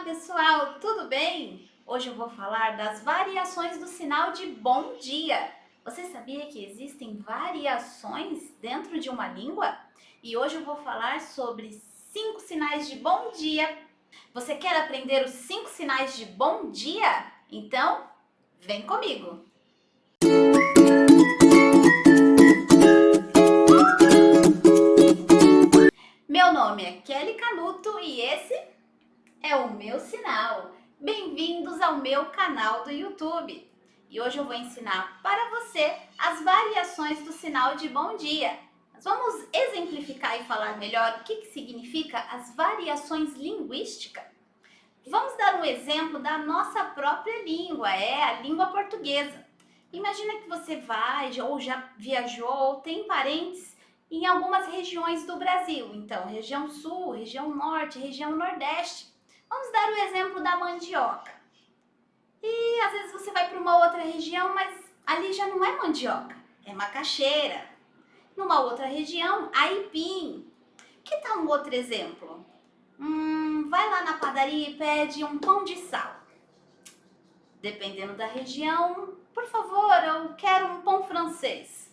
Olá pessoal, tudo bem? Hoje eu vou falar das variações do sinal de bom dia. Você sabia que existem variações dentro de uma língua? E hoje eu vou falar sobre cinco sinais de bom dia. Você quer aprender os cinco sinais de bom dia? Então, vem comigo! Meu nome é Kelly Canuto e esse é o meu sinal. Bem-vindos ao meu canal do YouTube. E hoje eu vou ensinar para você as variações do sinal de bom dia. Mas vamos exemplificar e falar melhor o que, que significa as variações linguísticas. Vamos dar um exemplo da nossa própria língua, é a língua portuguesa. Imagina que você vai ou já viajou ou tem parentes em algumas regiões do Brasil. Então, região sul, região norte, região nordeste. Vamos dar o exemplo da mandioca. E às vezes você vai para uma outra região, mas ali já não é mandioca, é macaxeira. Numa outra região, aipim. Que tal um outro exemplo? Hum, vai lá na padaria e pede um pão de sal. Dependendo da região, por favor, eu quero um pão francês.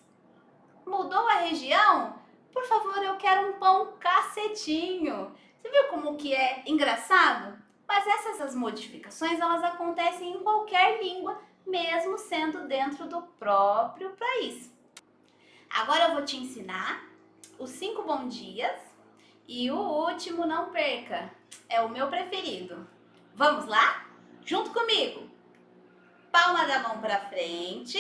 Mudou a região? Por favor, eu quero um pão cacetinho. Você viu como que é engraçado? Mas essas as modificações, elas acontecem em qualquer língua, mesmo sendo dentro do próprio país. Agora eu vou te ensinar os cinco bom dias e o último não perca, é o meu preferido. Vamos lá? Junto comigo! Palma da mão para frente.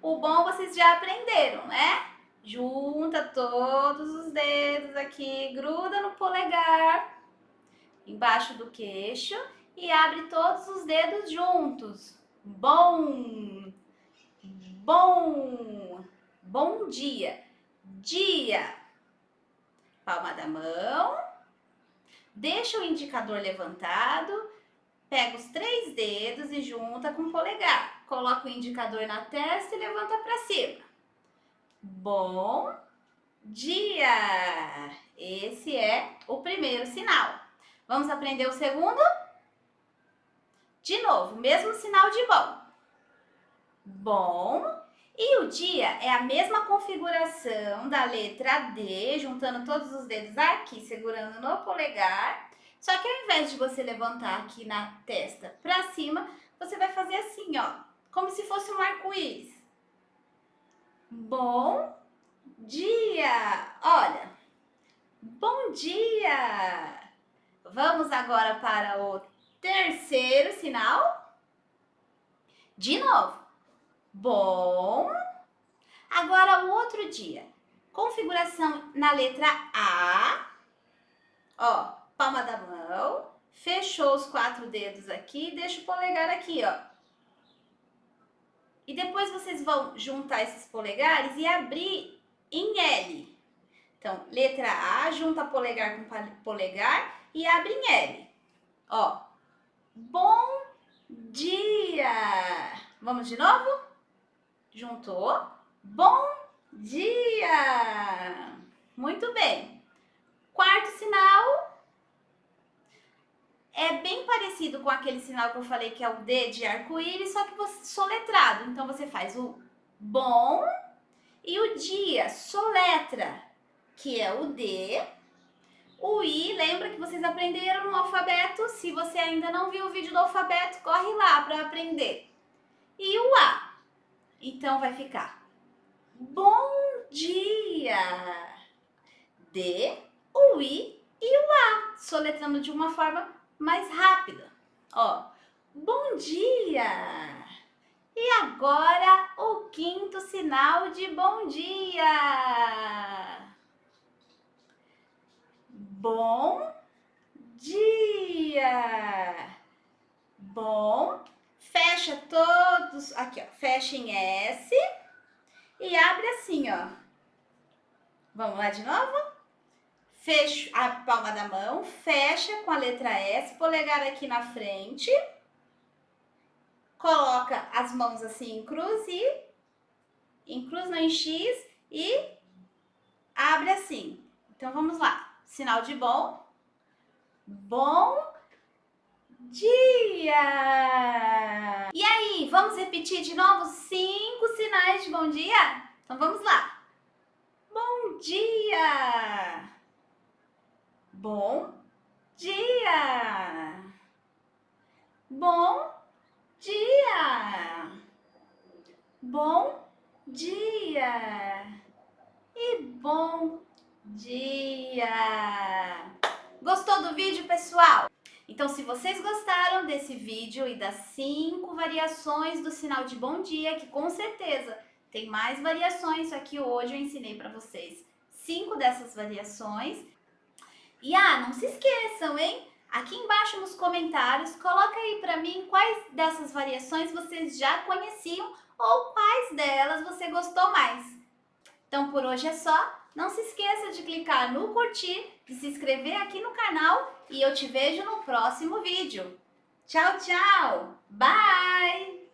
O bom vocês já aprenderam, né? Junta todos os dedos aqui, gruda no polegar, embaixo do queixo e abre todos os dedos juntos. Bom, bom, bom dia, dia. Palma da mão, deixa o indicador levantado, pega os três dedos e junta com o polegar. Coloca o indicador na testa e levanta para cima. Bom dia! Esse é o primeiro sinal. Vamos aprender o segundo? De novo, mesmo sinal de bom. Bom. E o dia é a mesma configuração da letra D, juntando todos os dedos aqui, segurando no polegar. Só que ao invés de você levantar aqui na testa para cima, você vai fazer assim, ó, como se fosse um arco-íris. Bom dia! Olha, bom dia! Vamos agora para o terceiro sinal. De novo. Bom. Agora o outro dia. Configuração na letra A. Ó, palma da mão. Fechou os quatro dedos aqui. Deixa o polegar aqui, ó. E depois vocês vão juntar esses polegares e abrir em L. Então, letra A, junta polegar com polegar e abre em L. Ó, bom dia. Vamos de novo? Juntou. Bom dia. Muito bem. Quarto sinal é bem parecido com aquele sinal que eu falei que é o D de arco-íris, só que você soletrado. Então você faz o bom e o dia, soletra, que é o D. O I, lembra que vocês aprenderam no alfabeto? Se você ainda não viu o vídeo do alfabeto, corre lá para aprender. E o A. Então vai ficar bom dia. D, o I e o A, soletrando de uma forma mais rápida. Ó, bom dia! E agora o quinto sinal de bom dia. Bom dia. Bom. Fecha todos, aqui ó, fecha em S e abre assim, ó. Vamos lá de novo? Fecho a palma da mão, fecha com a letra S, polegar aqui na frente, coloca as mãos assim em cruz e em cruz não em X e abre assim. Então vamos lá, sinal de bom, bom dia! E aí, vamos repetir de novo cinco sinais de bom dia? Então vamos lá. Bom dia! Bom dia! Bom dia! Bom dia! E bom dia! Gostou do vídeo, pessoal? Então, se vocês gostaram desse vídeo e das cinco variações do sinal de bom dia, que com certeza tem mais variações, só que hoje eu ensinei para vocês cinco dessas variações. E ah, não se esqueçam, hein? Aqui embaixo nos comentários, coloca aí para mim quais dessas variações vocês já conheciam ou quais delas você gostou mais. Então por hoje é só. Não se esqueça de clicar no curtir, de se inscrever aqui no canal e eu te vejo no próximo vídeo. Tchau, tchau! Bye!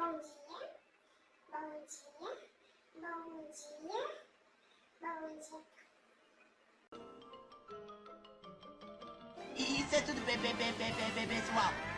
Bom dia, bom dia, bom dia, bom dia. Isso é tudo bem, bem, bem, pessoal.